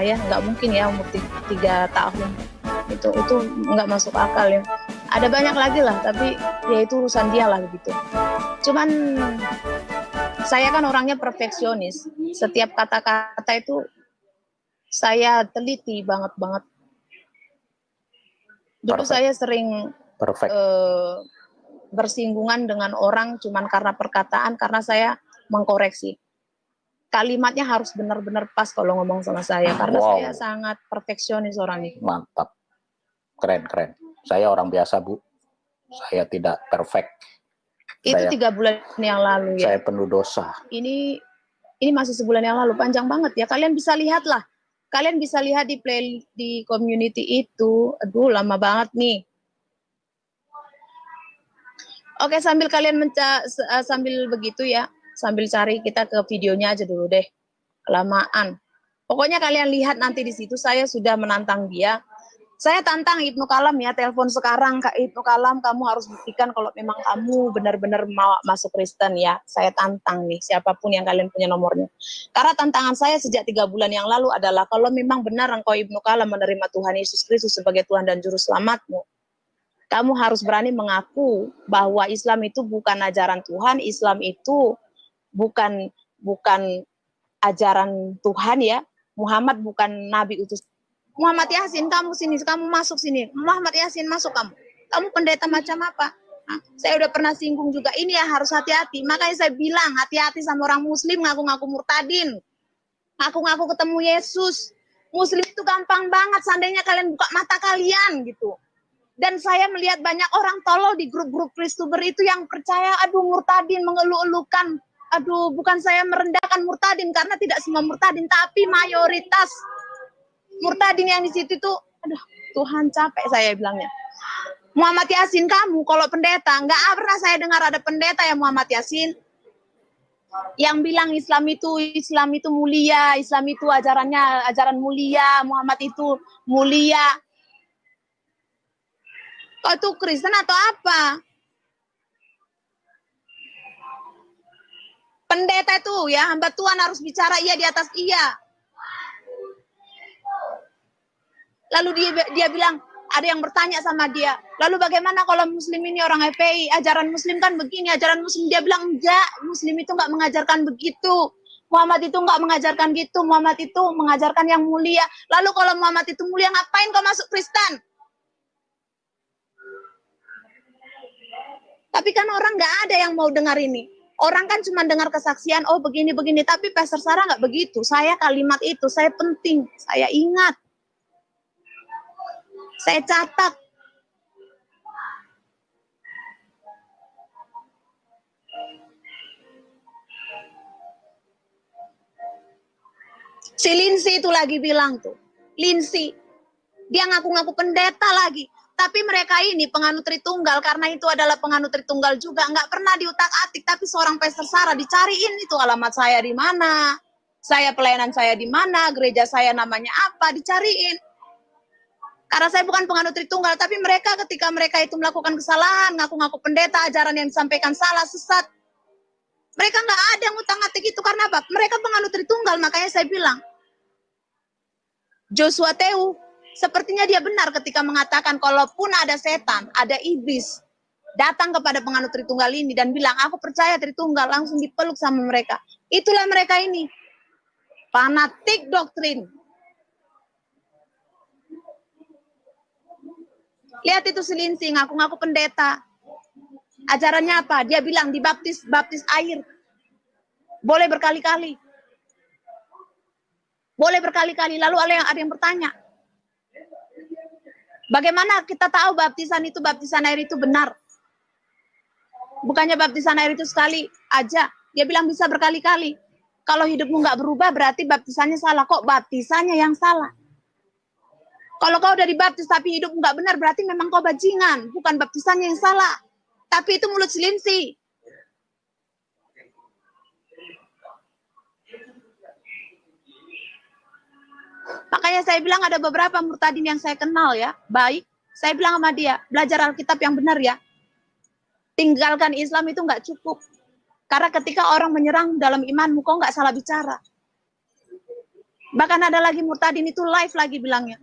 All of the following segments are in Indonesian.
lah ya nggak mungkin ya umur tiga tahun. Itu itu nggak masuk akal ya. Ada banyak lagi lah tapi ya itu urusan dia lah gitu. Cuman saya kan orangnya perfeksionis. Setiap kata-kata itu saya teliti banget banget. Dulu Perfect. saya sering Perfect. Uh, bersinggungan dengan orang cuman karena perkataan karena saya mengkoreksi kalimatnya harus benar-benar pas kalau ngomong sama saya karena wow. saya sangat perfeksionis orangnya. Mantap. Keren, keren. Saya orang biasa, Bu. Saya tidak perfect. Itu saya, tiga bulan yang lalu ya. Saya penuh dosa. Ini ini masih sebulan yang lalu, panjang banget ya. Kalian bisa lihat lah. Kalian bisa lihat di play di community itu. Aduh, lama banget nih. Oke, sambil kalian menca eh, sambil begitu ya sambil cari kita ke videonya aja dulu deh. Kelamaan. Pokoknya kalian lihat nanti di situ saya sudah menantang dia. Saya tantang Ibnu Kalam ya, telepon sekarang Kak Ibnu Kalam, kamu harus buktikan kalau memang kamu benar-benar mau masuk Kristen ya. Saya tantang nih, siapa pun yang kalian punya nomornya. Karena tantangan saya sejak tiga bulan yang lalu adalah kalau memang benar engkau Ibnu Kalam menerima Tuhan Yesus Kristus sebagai Tuhan dan Juru Selamatmu, kamu harus berani mengaku bahwa Islam itu bukan ajaran Tuhan, Islam itu bukan bukan ajaran Tuhan ya. Muhammad bukan nabi utus. Muhammad Yasin kamu sini, kamu masuk sini. Muhammad Yasin masuk kamu. Kamu pendeta macam apa? Saya udah pernah singgung juga. Ini ya harus hati-hati. Makanya saya bilang hati-hati sama orang Muslim ngaku-ngaku murtadin, ngaku-ngaku ketemu Yesus. Muslim itu gampang banget. Seandainya kalian buka mata kalian gitu. Dan saya melihat banyak orang tolol di grup-grup Kristuber itu yang percaya, aduh murtadin, mengeluh-elukan aduh bukan saya merendahkan murtadin karena tidak semua murtadin tapi mayoritas murtadin yang di situ tuh aduh Tuhan capek saya bilangnya Muhammad Yasin kamu kalau pendeta nggak pernah saya dengar ada pendeta yang Muhammad Yasin yang bilang Islam itu Islam itu mulia, Islam itu ajarannya ajaran mulia, Muhammad itu mulia. Kau itu Kristen atau apa? Pendeta itu ya, hamba Tuhan harus bicara iya di atas iya. Lalu dia dia bilang, ada yang bertanya sama dia, lalu bagaimana kalau muslim ini orang FPI, ajaran muslim kan begini, ajaran muslim dia bilang enggak, muslim itu enggak mengajarkan begitu. Muhammad itu enggak mengajarkan gitu, Muhammad itu mengajarkan yang mulia. Lalu kalau Muhammad itu mulia, ngapain kau masuk Kristen? Tapi kan orang nggak ada yang mau dengar ini. Orang kan cuma dengar kesaksian, oh begini-begini, tapi Pastor Sarah nggak begitu. Saya kalimat itu, saya penting, saya ingat. Saya catat. Si Linsi itu lagi bilang tuh, Linsi, dia ngaku-ngaku pendeta lagi. Tapi mereka ini penganut Tritunggal karena itu adalah penganut Tritunggal juga nggak pernah diutak-atik. Tapi seorang Pastor Sarah dicariin itu alamat saya di mana, saya pelayanan saya di mana, gereja saya namanya apa, dicariin. Karena saya bukan penganut Tritunggal, tapi mereka ketika mereka itu melakukan kesalahan, ngaku-ngaku pendeta, ajaran yang disampaikan salah, sesat. Mereka nggak ada yang utang-atik itu karena apa? Mereka penganut Tritunggal, makanya saya bilang, Joshua Teu Sepertinya dia benar ketika mengatakan kalaupun ada setan, ada iblis datang kepada penganut Tritunggal ini dan bilang, aku percaya Tritunggal, langsung dipeluk sama mereka. Itulah mereka ini. Fanatik doktrin. Lihat itu selinsing, ngaku-ngaku pendeta. Ajarannya apa? Dia bilang dibaptis baptis air. Boleh berkali-kali. Boleh berkali-kali. Lalu ada yang, ada yang bertanya, Bagaimana kita tahu baptisan itu baptisan air itu benar? Bukannya baptisan air itu sekali aja. Dia bilang bisa berkali-kali. Kalau hidupmu nggak berubah berarti baptisannya salah. Kok baptisannya yang salah? Kalau kau udah dibaptis tapi hidup nggak benar berarti memang kau bajingan. Bukan baptisannya yang salah. Tapi itu mulut selinsi. Makanya saya bilang ada beberapa murtadin yang saya kenal ya, baik. Saya bilang sama dia, belajar Alkitab yang benar ya. Tinggalkan Islam itu nggak cukup. Karena ketika orang menyerang dalam imanmu, kok nggak salah bicara. Bahkan ada lagi Murtadin itu live lagi bilangnya.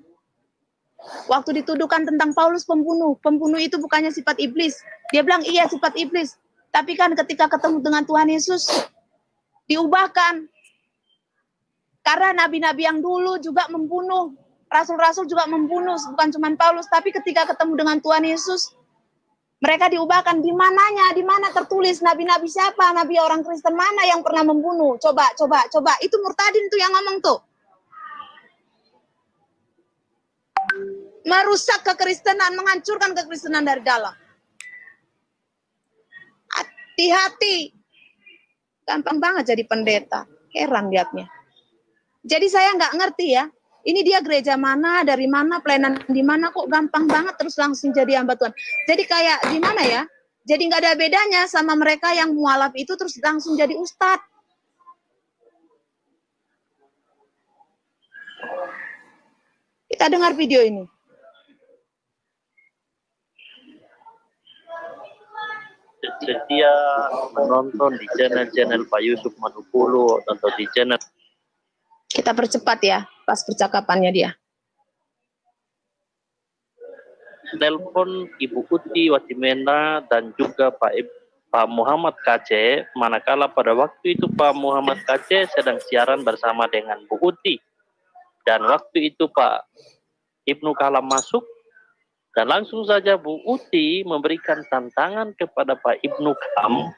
Waktu dituduhkan tentang Paulus pembunuh, pembunuh itu bukannya sifat iblis. Dia bilang iya sifat iblis. Tapi kan ketika ketemu dengan Tuhan Yesus, diubahkan. Karena nabi-nabi yang dulu juga membunuh. Rasul-rasul juga membunuh, bukan cuma Paulus. Tapi ketika ketemu dengan Tuhan Yesus, mereka diubahkan. Di mananya? Di mana tertulis nabi-nabi siapa? Nabi orang Kristen mana yang pernah membunuh? Coba, coba, coba. Itu Murtadin tuh yang ngomong tuh. merusak kekristenan, menghancurkan kekristenan dari dalam. Hati-hati. Gampang banget jadi pendeta. Heran liatnya. Jadi saya nggak ngerti ya. Ini dia gereja mana, dari mana, pelayanan di mana kok gampang banget terus langsung jadi hamba Tuhan. Jadi kayak gimana ya? Jadi nggak ada bedanya sama mereka yang mualaf itu terus langsung jadi ustadz. Kita dengar video ini. setia menonton di channel-channel Pak Yusuf Manupulu atau di channel kita percepat ya pas percakapannya dia. Telepon Ibu Uti Watimena dan juga Pak Pak Muhammad KC manakala pada waktu itu Pak Muhammad KC sedang siaran bersama dengan Bu Uti dan waktu itu Pak Ibnu Kalam masuk dan langsung saja Bu Uti memberikan tantangan kepada Pak Ibnu Kam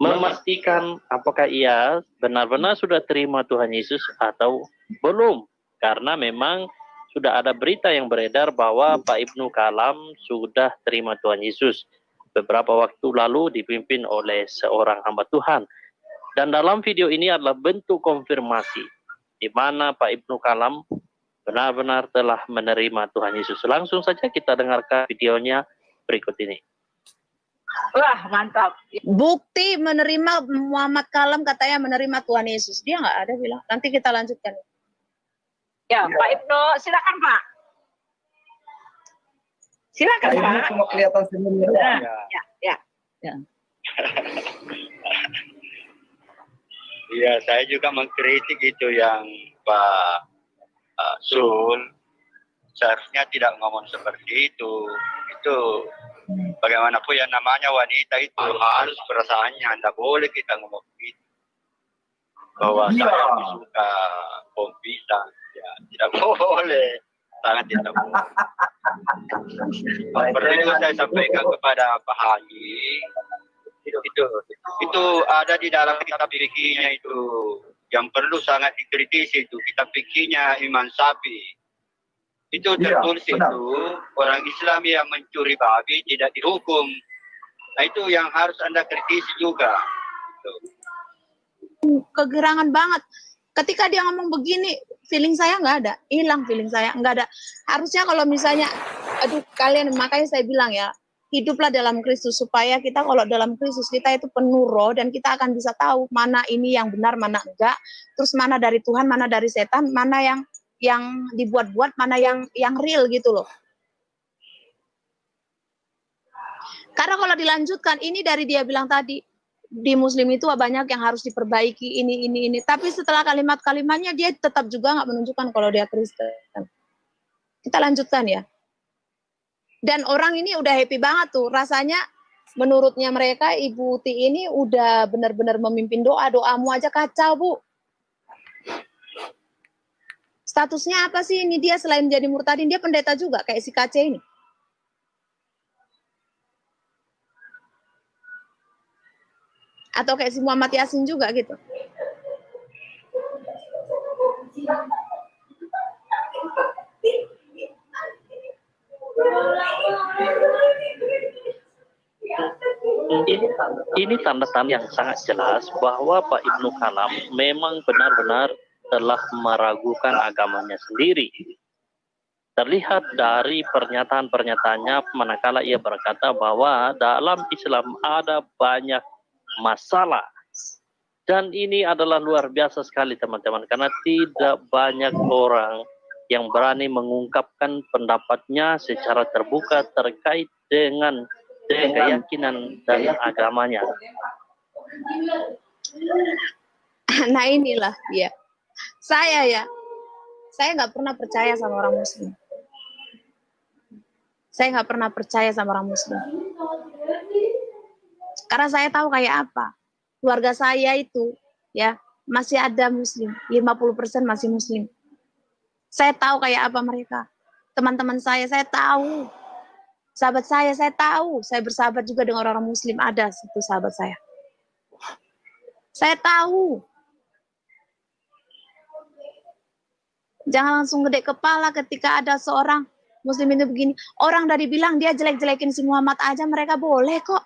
memastikan apakah ia benar-benar sudah terima Tuhan Yesus atau belum. Karena memang sudah ada berita yang beredar bahwa Pak Ibnu Kalam sudah terima Tuhan Yesus beberapa waktu lalu dipimpin oleh seorang hamba Tuhan. Dan dalam video ini adalah bentuk konfirmasi di mana Pak Ibnu Kalam benar-benar telah menerima Tuhan Yesus. Langsung saja kita dengarkan videonya berikut ini. Wah mantap. Bukti menerima Muhammad Kalam katanya menerima Tuhan Yesus. Dia nggak ada bilang. Nanti kita lanjutkan. Ya, ya. Pak Ibnu, silakan Pak. Silakan Pak. Ini cuma kelihatan senyumnya. Ya, ya, ya. ya. Iya, saya juga mengkritik itu yang Pak uh, Sul seharusnya tidak ngomong seperti itu. Itu bagaimanapun yang namanya wanita itu harus perasaannya. Tidak boleh kita ngomong begitu. Bahwa iya. saya suka pisang. Ya, tidak boleh. Sangat tidak boleh. Perlu itu saya sampaikan kepada Pak Haji. Itu, itu ada di dalam kitab fikihnya itu yang perlu sangat dikritisi itu kita pikirnya iman sapi itu iya, tertulis ya, itu orang Islam yang mencuri babi tidak dihukum. Nah itu yang harus anda kritisi juga. Kegerangan banget. Ketika dia ngomong begini feeling saya nggak ada. Hilang feeling saya nggak ada. Harusnya kalau misalnya aduh kalian makanya saya bilang ya hiduplah dalam Kristus supaya kita kalau dalam Kristus kita itu penuh roh dan kita akan bisa tahu mana ini yang benar mana enggak. Terus mana dari Tuhan mana dari setan mana yang yang dibuat-buat mana yang yang real gitu loh. Karena kalau dilanjutkan ini dari dia bilang tadi di muslim itu banyak yang harus diperbaiki ini ini ini. Tapi setelah kalimat-kalimatnya dia tetap juga nggak menunjukkan kalau dia Kristen. Kita lanjutkan ya. Dan orang ini udah happy banget tuh. Rasanya menurutnya mereka Ibu Ti ini udah benar-benar memimpin doa. Doamu aja kacau Bu statusnya apa sih ini dia selain menjadi murtadin? Dia pendeta juga kayak si KC ini. Atau kayak si Muhammad Yasin juga gitu. Ini ini tanda-tanda yang sangat jelas bahwa Pak Ibnu Kalam memang benar-benar telah meragukan agamanya sendiri. Terlihat dari pernyataan-pernyataannya manakala ia berkata bahwa dalam Islam ada banyak masalah. Dan ini adalah luar biasa sekali teman-teman karena tidak banyak orang yang berani mengungkapkan pendapatnya secara terbuka terkait dengan keyakinan dan agamanya. Nah inilah ya. Saya ya, saya nggak pernah percaya sama orang Muslim. Saya nggak pernah percaya sama orang Muslim. Karena saya tahu kayak apa. Keluarga saya itu ya masih ada Muslim, 50% masih Muslim. Saya tahu kayak apa mereka. Teman-teman saya, saya tahu. Sahabat saya, saya tahu. Saya bersahabat juga dengan orang-orang Muslim. Ada satu sahabat saya. Saya tahu. Jangan langsung gede kepala ketika ada seorang Muslim itu begini. Orang dari bilang dia jelek-jelekin si Muhammad aja, mereka boleh kok.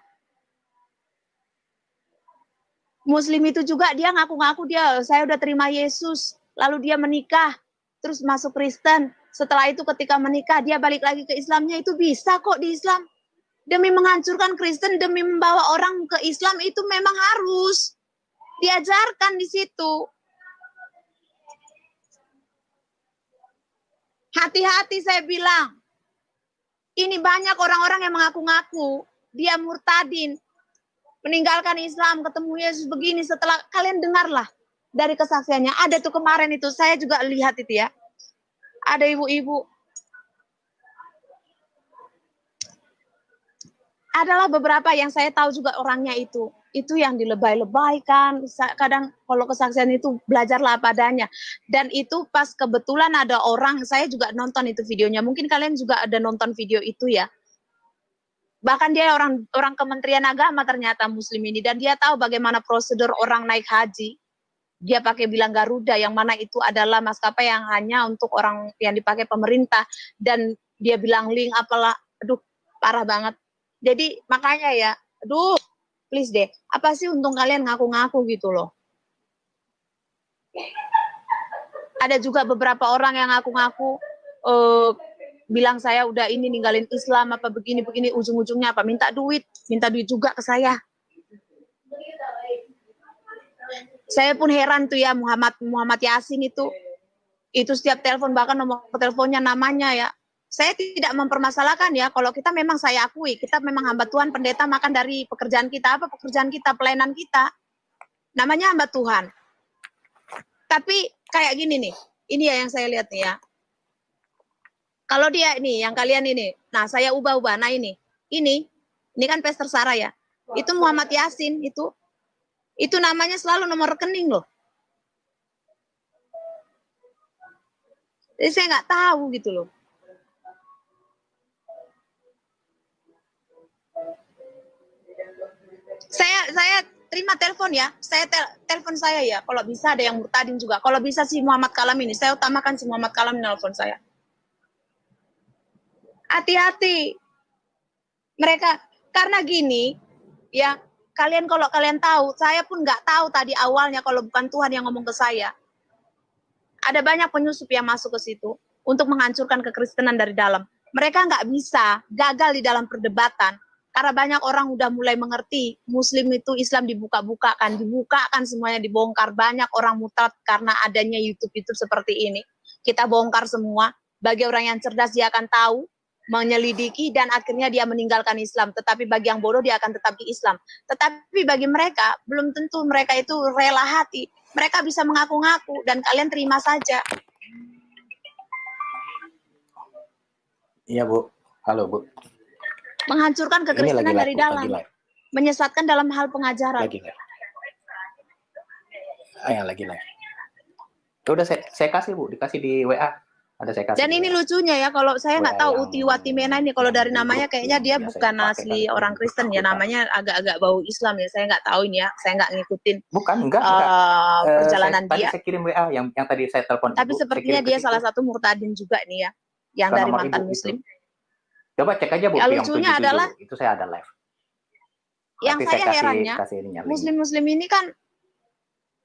Muslim itu juga dia ngaku-ngaku dia saya udah terima Yesus, lalu dia menikah, terus masuk Kristen. Setelah itu ketika menikah dia balik lagi ke Islamnya itu bisa kok di Islam. Demi menghancurkan Kristen, demi membawa orang ke Islam itu memang harus diajarkan di situ. Hati-hati saya bilang. Ini banyak orang-orang yang mengaku-ngaku dia murtadin, meninggalkan Islam, ketemu Yesus begini setelah kalian dengarlah dari kesaksiannya. Ada tuh kemarin itu saya juga lihat itu ya. Ada ibu-ibu adalah beberapa yang saya tahu juga orangnya itu itu yang dilebay-lebaykan kadang kalau kesaksian itu belajarlah apa adanya dan itu pas kebetulan ada orang saya juga nonton itu videonya. Mungkin kalian juga ada nonton video itu ya. Bahkan dia orang orang Kementerian Agama ternyata Muslim ini. Dan dia tahu bagaimana prosedur orang naik haji. Dia pakai bilang Garuda yang mana itu adalah maskapai yang hanya untuk orang yang dipakai pemerintah. Dan dia bilang link apalah, aduh parah banget. Jadi makanya ya, aduh please deh, apa sih untung kalian ngaku-ngaku gitu loh. Ada juga beberapa orang yang ngaku-ngaku uh, bilang saya udah ini ninggalin Islam apa begini begini ujung-ujungnya apa minta duit minta duit juga ke saya saya pun heran tuh ya Muhammad Muhammad Yasin itu itu setiap telepon bahkan nomor teleponnya namanya ya saya tidak mempermasalahkan ya kalau kita memang saya akui kita memang hamba Tuhan pendeta makan dari pekerjaan kita apa pekerjaan kita pelayanan kita. Namanya hamba Tuhan. Tapi kayak gini nih ini ya yang saya lihat nih ya. Kalau dia ini, yang kalian ini, nah saya ubah-ubah, nah ini, ini, ini kan Pester Sarah ya, itu Muhammad Yasin, itu, itu namanya selalu nomor rekening loh. Jadi saya nggak tahu gitu loh. Saya saya terima telepon ya, saya tel telepon saya ya. Kalau bisa ada yang murtadin juga. Kalau bisa si Muhammad Kalam ini, saya utamakan si Muhammad Kalam nelpon saya hati-hati. Mereka karena gini, ya kalian kalau kalian tahu, saya pun nggak tahu tadi awalnya kalau bukan Tuhan yang ngomong ke saya. Ada banyak penyusup yang masuk ke situ untuk menghancurkan kekristenan dari dalam. Mereka nggak bisa gagal di dalam perdebatan karena banyak orang udah mulai mengerti Muslim itu Islam dibuka-bukakan, dibukakan semuanya dibongkar. Banyak orang mutat karena adanya YouTube-YouTube seperti ini. Kita bongkar semua. Bagi orang yang cerdas dia akan tahu menyelidiki dan akhirnya dia meninggalkan Islam. Tetapi bagi yang bodoh dia akan tetap di Islam. Tetapi bagi mereka belum tentu mereka itu rela hati. Mereka bisa mengaku-ngaku dan kalian terima saja. Iya Bu, halo Bu. Menghancurkan kekristenan dari dalam. Menyesatkan dalam hal pengajaran. Lagi live. Ah, lagi live. Udah saya, saya kasih Bu, dikasih di WA ada saya kasih Dan ini lucunya ya, kalau saya nggak tahu Uti Watimena ini, kalau dari namanya kayaknya dia bukan asli orang Kristen ya, namanya agak-agak bau Islam ya, saya nggak tahu ini ya, saya nggak ngikutin. Bukan, enggak, enggak. Uh, perjalanan saya, dia. Tadi saya kirim WA yang yang tadi saya telepon. Tapi Ibu, sepertinya dia salah satu murtadin juga nih ya, yang dari mantan Ibu Muslim. Itu. Coba cek aja Bu. Ya, lucunya adalah itu saya ada live. Yang Nanti saya, saya herannya, Muslim-Muslim ini kan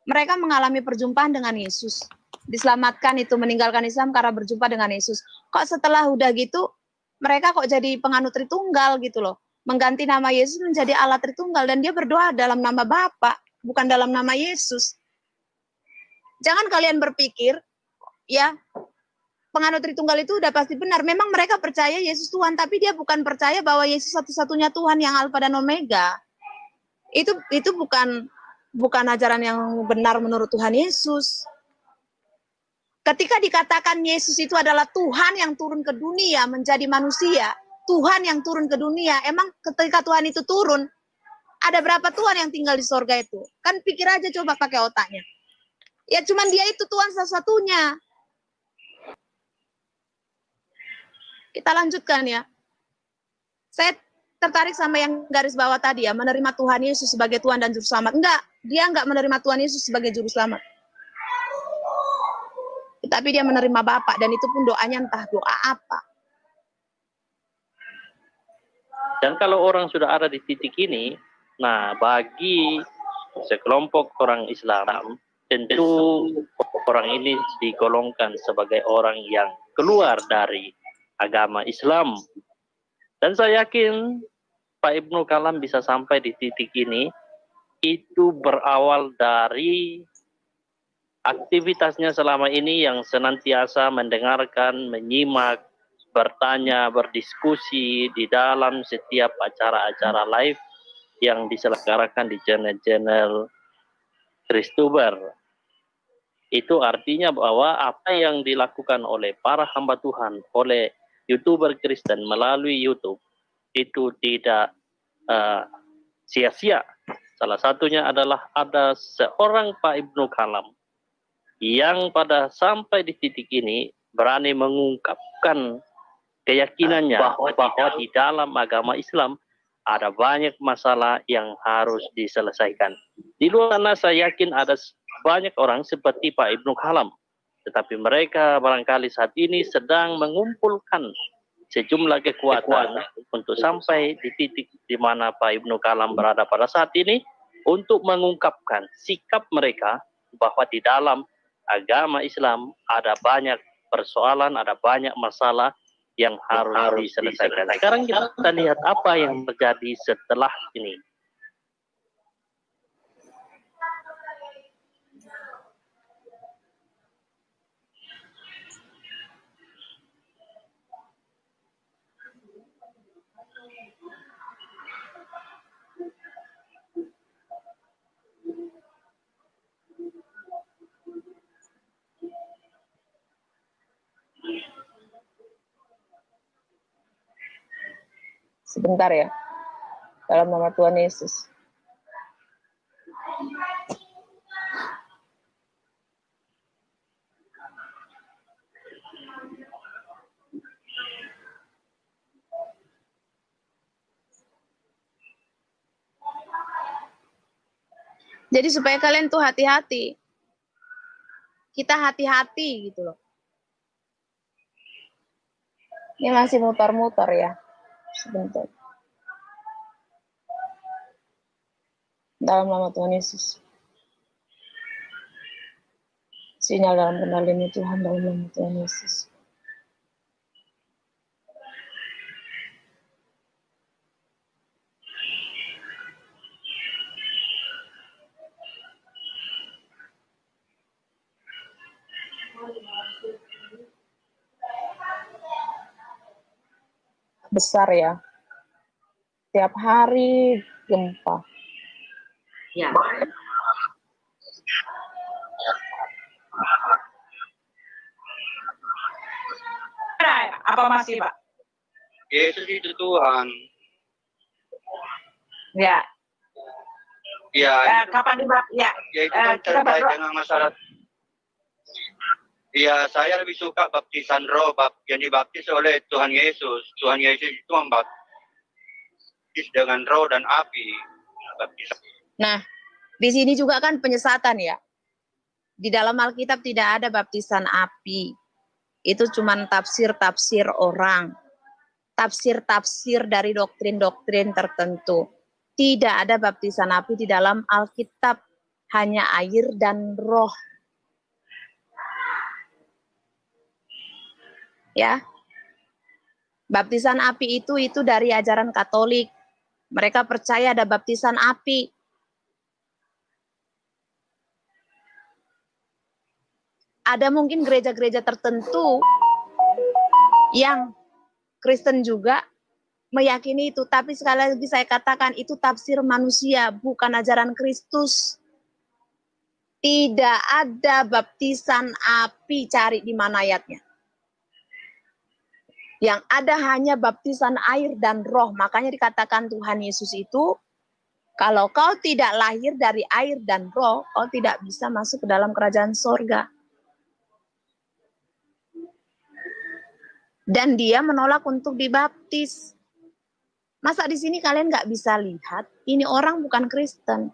mereka mengalami perjumpaan dengan Yesus diselamatkan itu meninggalkan Islam karena berjumpa dengan Yesus. Kok setelah udah gitu mereka kok jadi penganut Tritunggal gitu loh. Mengganti nama Yesus menjadi Allah Tritunggal dan dia berdoa dalam nama Bapa, bukan dalam nama Yesus. Jangan kalian berpikir ya penganut Tritunggal itu udah pasti benar. Memang mereka percaya Yesus Tuhan, tapi dia bukan percaya bahwa Yesus satu-satunya Tuhan yang Alfa dan Omega. Itu itu bukan bukan ajaran yang benar menurut Tuhan Yesus. Ketika dikatakan Yesus itu adalah Tuhan yang turun ke dunia menjadi manusia, Tuhan yang turun ke dunia, emang ketika Tuhan itu turun, ada berapa Tuhan yang tinggal di sorga itu? Kan pikir aja coba pakai otaknya. Ya cuman dia itu Tuhan satu-satunya. Kita lanjutkan ya. Saya tertarik sama yang garis bawah tadi ya, menerima Tuhan Yesus sebagai Tuhan dan Juru Selamat. Enggak, dia enggak menerima Tuhan Yesus sebagai Juru Selamat. Tetapi dia menerima Bapak dan itu pun doanya entah doa apa. Dan kalau orang sudah ada di titik ini, nah bagi sekelompok orang Islam, tentu orang ini digolongkan sebagai orang yang keluar dari agama Islam. Dan saya yakin Pak Ibnu Kalam bisa sampai di titik ini, itu berawal dari aktivitasnya selama ini yang senantiasa mendengarkan, menyimak, bertanya, berdiskusi di dalam setiap acara-acara live yang diselenggarakan di channel-channel Kristuber. Itu artinya bahwa apa yang dilakukan oleh para hamba Tuhan, oleh youtuber Kristen melalui YouTube, itu tidak sia-sia. Uh, Salah satunya adalah ada seorang Pak Ibnu Kalam yang pada sampai di titik ini berani mengungkapkan keyakinannya bahwa, bahwa di dalam agama Islam ada banyak masalah yang harus diselesaikan. Di luar sana saya yakin ada banyak orang seperti Pak Ibnu Kalam. Tetapi mereka barangkali saat ini sedang mengumpulkan sejumlah kekuatan untuk sampai di titik di mana Pak Ibnu Kalam berada pada saat ini untuk mengungkapkan sikap mereka bahwa di dalam agama Islam ada banyak persoalan, ada banyak masalah yang harus, harus diselesaikan. Sekarang kita lihat apa yang terjadi setelah ini. Sebentar ya. Dalam nama Tuhan Yesus. Jadi supaya kalian tuh hati-hati. Kita hati-hati gitu loh. Ini masih mutar-mutar ya sebentar. Dalam nama Tuhan Yesus. Sinyal dalam kendalimu Tuhan dalam nama Tuhan Yesus. Besar ya. Tiap hari gempa. Ya. Apa masih, Pak? Yesus itu Tuhan. Ya. Ya. Uh, kapan dibak? Ya. Ya itu kan uh, terkait dengan masalah Ya, saya lebih suka baptisan roh, bap yang dibaptis oleh Tuhan Yesus. Tuhan Yesus itu membaptis dengan roh dan api. Nah, di sini juga kan penyesatan ya. Di dalam Alkitab tidak ada baptisan api. Itu cuma tafsir-tafsir orang. Tafsir-tafsir dari doktrin-doktrin tertentu. Tidak ada baptisan api di dalam Alkitab. Hanya air dan roh ya. Baptisan api itu itu dari ajaran Katolik. Mereka percaya ada baptisan api. Ada mungkin gereja-gereja tertentu yang Kristen juga meyakini itu, tapi sekali lagi saya katakan itu tafsir manusia, bukan ajaran Kristus. Tidak ada baptisan api, cari di mana ayatnya. Yang ada hanya baptisan air dan roh. Makanya dikatakan Tuhan Yesus itu, kalau kau tidak lahir dari air dan roh, kau tidak bisa masuk ke dalam kerajaan sorga. Dan dia menolak untuk dibaptis. Masa di sini kalian nggak bisa lihat, ini orang bukan Kristen.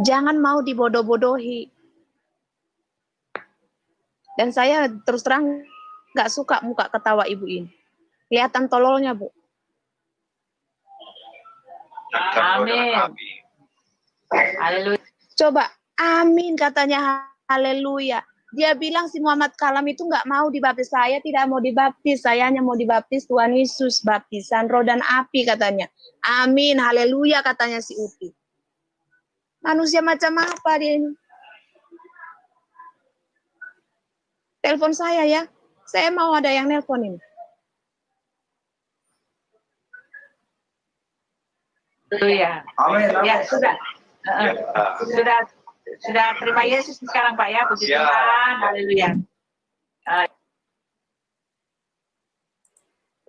Jangan mau dibodoh-bodohi. Dan saya terus terang nggak suka muka ketawa ibu ini. Kelihatan tololnya, Bu. Amin. Haleluya. Coba, amin katanya haleluya. Dia bilang si Muhammad Kalam itu nggak mau dibaptis. Saya tidak mau dibaptis. Saya hanya mau dibaptis Tuhan Yesus. Baptisan roh dan api katanya. Amin, haleluya katanya si Uti. Manusia macam apa dia ini? Telepon saya ya. Saya mau ada yang nelpon ini. Haleluya. Amin. Ya, sudah. Heeh. Ya. Sudah sudah terima Yesus sekarang Pak ya, puji Ya. Tuhan. Haleluya.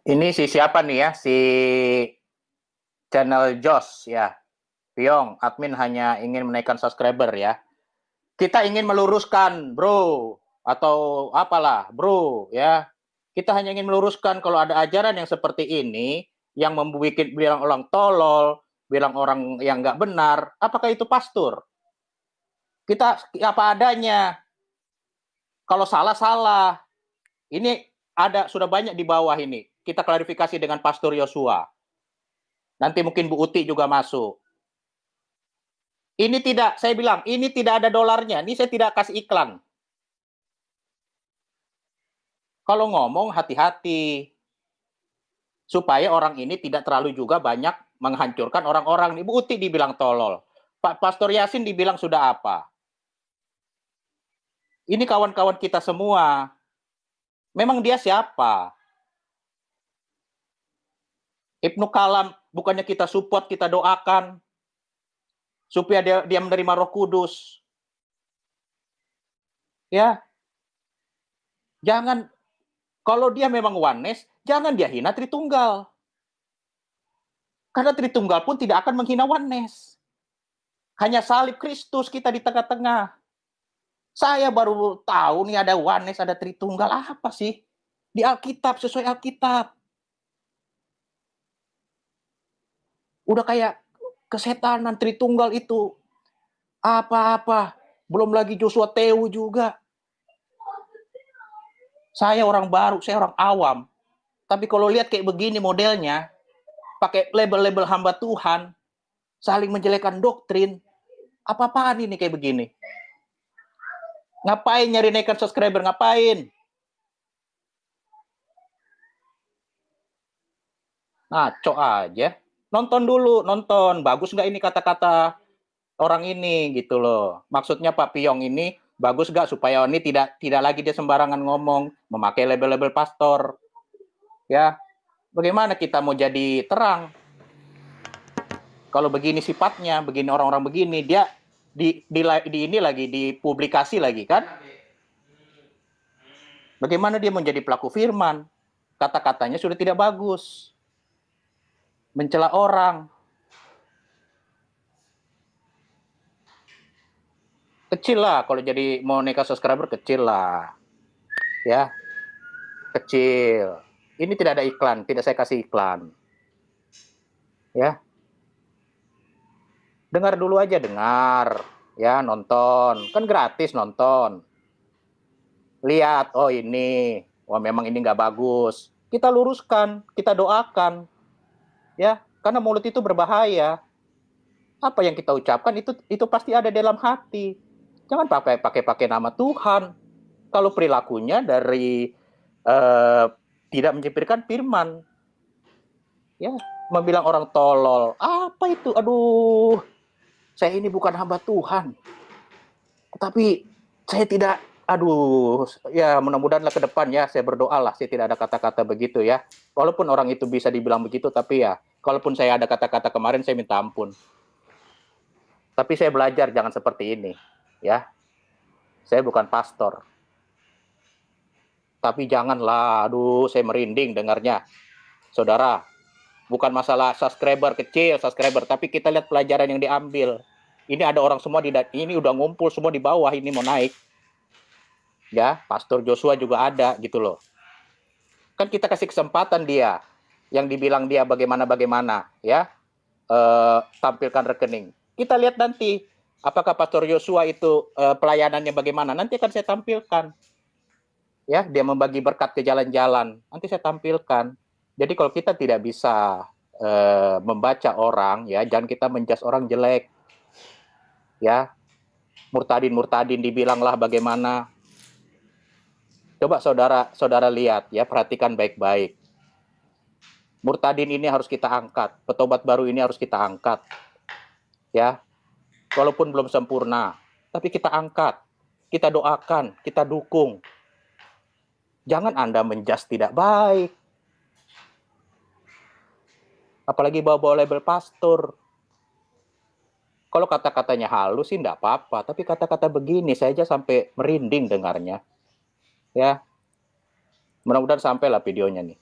Ini si siapa nih ya? Si channel Jos ya. Piong, admin hanya ingin menaikkan subscriber ya. Kita ingin meluruskan, bro, atau apalah, bro, ya. Kita hanya ingin meluruskan kalau ada ajaran yang seperti ini, yang membuat bilang orang tolol, bilang orang yang nggak benar, apakah itu pastor? Kita apa adanya. Kalau salah salah. Ini ada sudah banyak di bawah ini. Kita klarifikasi dengan Pastor Yosua. Nanti mungkin Bu Uti juga masuk. Ini tidak, saya bilang, ini tidak ada dolarnya. Ini saya tidak kasih iklan. Kalau ngomong hati-hati. Supaya orang ini tidak terlalu juga banyak menghancurkan orang-orang. Ibu Uti dibilang tolol. Pak Pastor Yasin dibilang sudah apa. Ini kawan-kawan kita semua. Memang dia siapa? Ibnu Kalam bukannya kita support, kita doakan supaya dia, dia menerima Roh Kudus. Ya. Jangan kalau dia memang oneness, jangan dia hina Tritunggal. Karena Tritunggal pun tidak akan menghina oneness. Hanya salib Kristus kita di tengah-tengah. Saya baru tahu nih ada oneness, ada Tritunggal apa sih? Di Alkitab sesuai Alkitab. Udah kayak kesetanan Tritunggal itu. Apa-apa. Belum lagi Joshua Teu juga. Saya orang baru, saya orang awam. Tapi kalau lihat kayak begini modelnya, pakai label-label hamba Tuhan, saling menjelekkan doktrin, apa-apaan ini kayak begini? Ngapain nyari naikkan subscriber? Ngapain? Ngaco aja. Nonton dulu, nonton. Bagus nggak ini kata-kata orang ini gitu loh. Maksudnya Pak Piong ini bagus nggak supaya ini tidak tidak lagi dia sembarangan ngomong, memakai label-label pastor. Ya, bagaimana kita mau jadi terang? Kalau begini sifatnya, begini orang-orang begini, dia di, di, di ini lagi dipublikasi lagi kan? Bagaimana dia menjadi pelaku firman? Kata-katanya sudah tidak bagus. Mencela orang. Kecil lah kalau jadi mau nikah subscriber kecil lah. Ya. Kecil. Ini tidak ada iklan, tidak saya kasih iklan. Ya. Dengar dulu aja, dengar. Ya, nonton. Kan gratis nonton. Lihat, oh ini. Wah memang ini nggak bagus. Kita luruskan, kita doakan. Ya, karena mulut itu berbahaya. Apa yang kita ucapkan itu itu pasti ada dalam hati. Jangan pakai pakai pakai nama Tuhan. Kalau perilakunya dari eh, tidak mencipirkan firman. Ya, membilang orang tolol. Apa itu? Aduh. Saya ini bukan hamba Tuhan. Tapi saya tidak aduh, ya mudah-mudahanlah ke depan ya saya berdoa lah saya tidak ada kata-kata begitu ya. Walaupun orang itu bisa dibilang begitu tapi ya Kalaupun saya ada kata-kata kemarin, saya minta ampun. Tapi saya belajar jangan seperti ini, ya. Saya bukan pastor. Tapi janganlah, aduh, saya merinding dengarnya. Saudara, bukan masalah subscriber kecil, subscriber, tapi kita lihat pelajaran yang diambil. Ini ada orang semua di ini udah ngumpul semua di bawah ini mau naik. Ya, Pastor Joshua juga ada gitu loh. Kan kita kasih kesempatan dia yang dibilang dia bagaimana bagaimana ya eh, tampilkan rekening. Kita lihat nanti apakah Pastor Joshua itu eh, pelayanannya bagaimana. Nanti akan saya tampilkan. Ya, dia membagi berkat ke jalan-jalan. Nanti saya tampilkan. Jadi kalau kita tidak bisa uh, membaca orang, ya jangan kita menjas orang jelek. Ya, murtadin murtadin dibilanglah bagaimana. Coba saudara saudara lihat ya, perhatikan baik-baik. Murtadin ini harus kita angkat, petobat baru ini harus kita angkat. Ya, walaupun belum sempurna, tapi kita angkat, kita doakan, kita dukung. Jangan Anda menjas tidak baik apalagi bawa-bawa label pastor. Kalau kata-katanya halus sih enggak apa-apa, tapi kata-kata begini saya aja sampai merinding dengarnya. Ya. Mudah-mudahan sampailah videonya nih.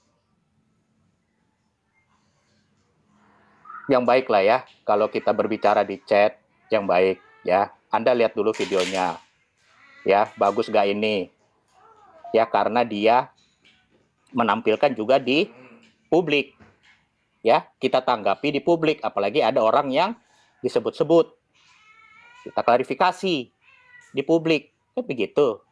Yang baik lah ya, kalau kita berbicara di chat, yang baik ya. Anda lihat dulu videonya. Ya, bagus gak ini? Ya, karena dia menampilkan juga di publik ya kita tanggapi di publik apalagi ada orang yang disebut-sebut kita klarifikasi di publik kan begitu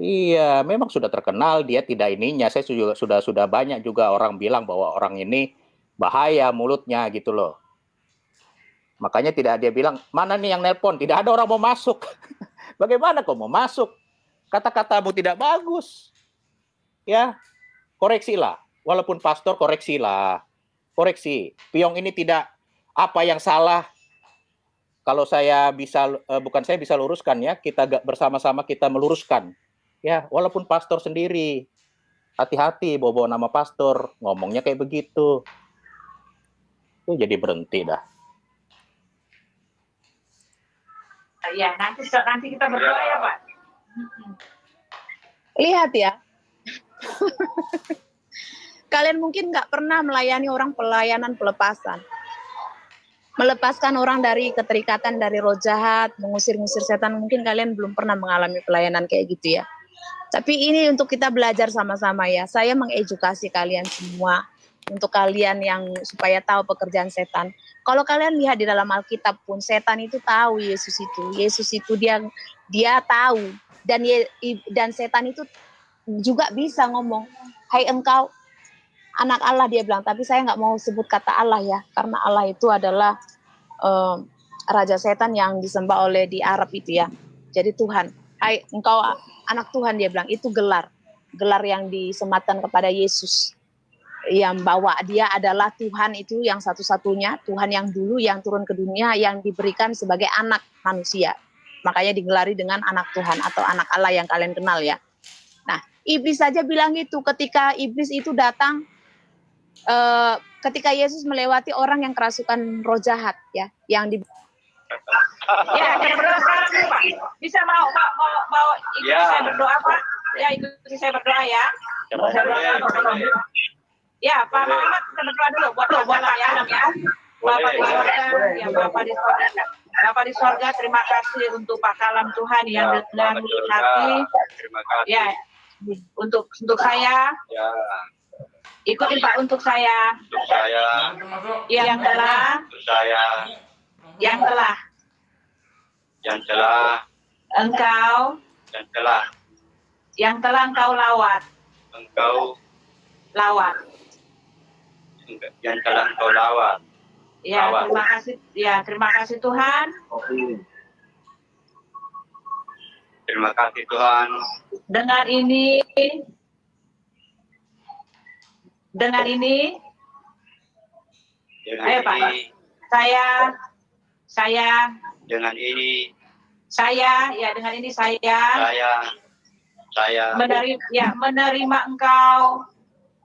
Iya, memang sudah terkenal dia tidak ininya. Saya sudah sudah banyak juga orang bilang bahwa orang ini bahaya mulutnya gitu loh. Makanya tidak dia bilang, mana nih yang nelpon? Tidak ada orang mau masuk. Bagaimana kok mau masuk? Kata-katamu tidak bagus. Ya, koreksilah. Walaupun pastor koreksilah. Koreksi. Piong ini tidak apa yang salah. Kalau saya bisa uh, bukan saya bisa luruskan ya, kita bersama-sama kita meluruskan. Ya, walaupun pastor sendiri. Hati-hati bawa-bawa nama pastor, ngomongnya kayak begitu. Itu jadi berhenti dah. Ya, nanti nanti kita berdoa ya, Pak. Lihat ya, Kalian mungkin nggak pernah melayani orang pelayanan pelepasan. Melepaskan orang dari keterikatan dari roh jahat, mengusir-ngusir setan. Mungkin kalian belum pernah mengalami pelayanan kayak gitu ya. Tapi ini untuk kita belajar sama-sama ya. Saya mengedukasi kalian semua untuk kalian yang supaya tahu pekerjaan setan. Kalau kalian lihat di dalam Alkitab pun setan itu tahu Yesus itu. Yesus itu dia dia tahu dan dan setan itu juga bisa ngomong, Hai engkau anak Allah dia bilang, tapi saya nggak mau sebut kata Allah ya, karena Allah itu adalah um, raja setan yang disembah oleh di Arab itu ya. Jadi Tuhan, Hai engkau anak Tuhan dia bilang, itu gelar, gelar yang disematkan kepada Yesus yang bawa dia adalah Tuhan itu yang satu-satunya Tuhan yang dulu yang turun ke dunia yang diberikan sebagai anak manusia makanya digelari dengan anak Tuhan atau anak Allah yang kalian kenal ya Iblis saja bilang itu ketika iblis itu datang uh, ketika Yesus melewati orang yang kerasukan roh jahat ya, yang di Ya, saya berdoa Pak. Bisa mau mau mau, mau ikut ya. saya berdoa Pak? Ya, ikuti saya berdoa ya. Ya, Pak Muhammad kita berdoa dulu buat buat ya, ya. Bapak di sorga, ya Bapak di sorga. Bapak di sorga, terima kasih untuk Pak Kalam Tuhan yang ya, dengan hati. Terima kasih. Ya, untuk untuk saya. Ya. ikutin Pak untuk saya. Untuk saya. Yang telah. Untuk saya. Yang telah. Yang telah. Engkau. Yang telah. Yang telah engkau lawat. Engkau. Lawat yang telah engkau lawat ya lawat. terima kasih ya terima kasih Tuhan. Terima kasih Tuhan. Dengan ini, dengan ini, dengan ayo Pak, saya, saya, dengan ini, saya, ya dengan ini saya, saya, saya. Menerima, ya menerima engkau,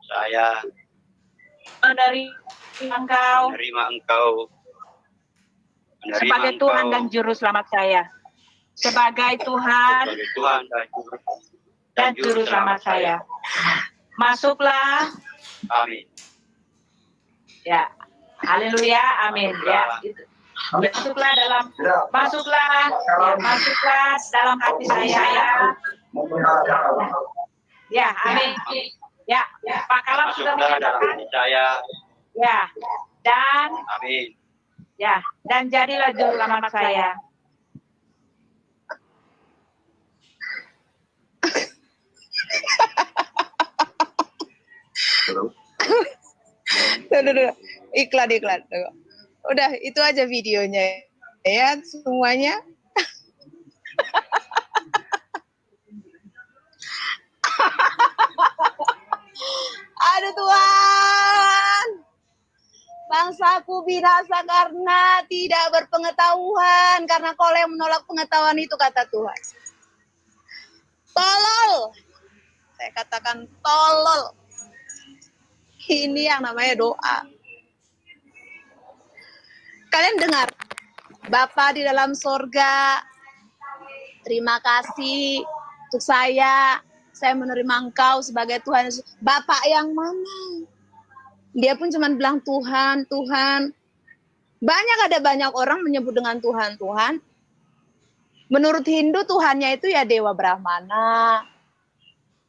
saya menerima Engkau menerima Engkau menerima sebagai Engkau Tuhan dan Juru Selamat saya. Sebagai Tuhan sebagai Tuhan dan Juru, dan Juru Selamat saya. Masuklah, Amin. ya. Haleluya, amin. Ya, itu. Masuklah dalam masuklah, ya, masuklah dalam hati saya ya. Ya, amin. Ya, Pak Kalam sudah menyatakan saya. ya. Dan Amin. ya, dan jadilah juru selamat saya. Tuh, tuh. Iklan, iklan. Tuh. Udah, itu aja videonya. Ya, semuanya. Aduh Tuhan. Bangsaku binasa karena tidak berpengetahuan. Karena kau yang menolak pengetahuan itu kata Tuhan. Tolol. Saya katakan tolol. Ini yang namanya doa. Kalian dengar, Bapa di dalam sorga, terima kasih untuk saya. Saya menerima engkau sebagai Tuhan. Bapak yang mana? Dia pun cuma bilang Tuhan, Tuhan. Banyak ada banyak orang menyebut dengan Tuhan, Tuhan. Menurut Hindu Tuhannya itu ya Dewa Brahmana,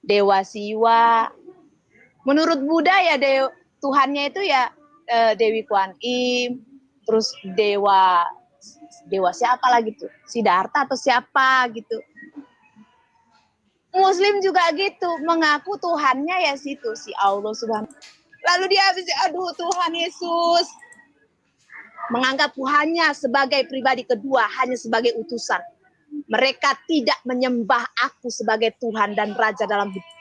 Dewa Siwa, menurut Buddha ya Dew, Tuhannya itu ya eh, Dewi Kuan Im, terus dewa dewa siapa lagi tuh? Siddhartha atau siapa gitu. Muslim juga gitu, mengaku Tuhannya ya situ si Allah Subhanahu. Lalu dia habis aduh Tuhan Yesus menganggap Tuhannya sebagai pribadi kedua hanya sebagai utusan. Mereka tidak menyembah aku sebagai Tuhan dan Raja dalam hidup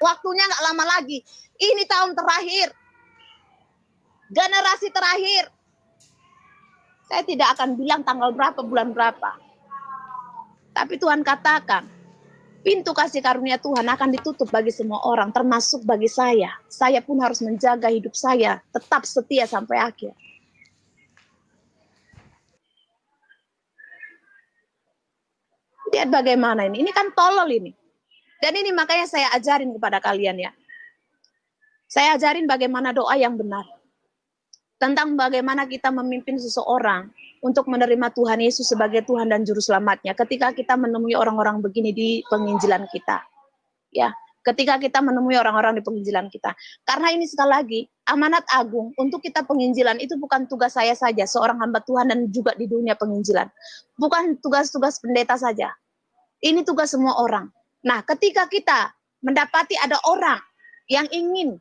waktunya nggak lama lagi. Ini tahun terakhir. Generasi terakhir. Saya tidak akan bilang tanggal berapa, bulan berapa. Tapi Tuhan katakan, pintu kasih karunia Tuhan akan ditutup bagi semua orang, termasuk bagi saya. Saya pun harus menjaga hidup saya, tetap setia sampai akhir. Lihat bagaimana ini. Ini kan tolol ini. Dan ini makanya saya ajarin kepada kalian ya. Saya ajarin bagaimana doa yang benar. Tentang bagaimana kita memimpin seseorang untuk menerima Tuhan Yesus sebagai Tuhan dan Juru Selamatnya. Ketika kita menemui orang-orang begini di penginjilan kita. Ya, ketika kita menemui orang-orang di penginjilan kita. Karena ini sekali lagi, amanat agung untuk kita penginjilan itu bukan tugas saya saja, seorang hamba Tuhan dan juga di dunia penginjilan. Bukan tugas-tugas pendeta saja. Ini tugas semua orang. Nah, ketika kita mendapati ada orang yang ingin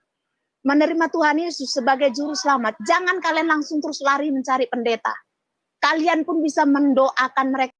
menerima Tuhan Yesus sebagai juru selamat, jangan kalian langsung terus lari mencari pendeta. Kalian pun bisa mendoakan mereka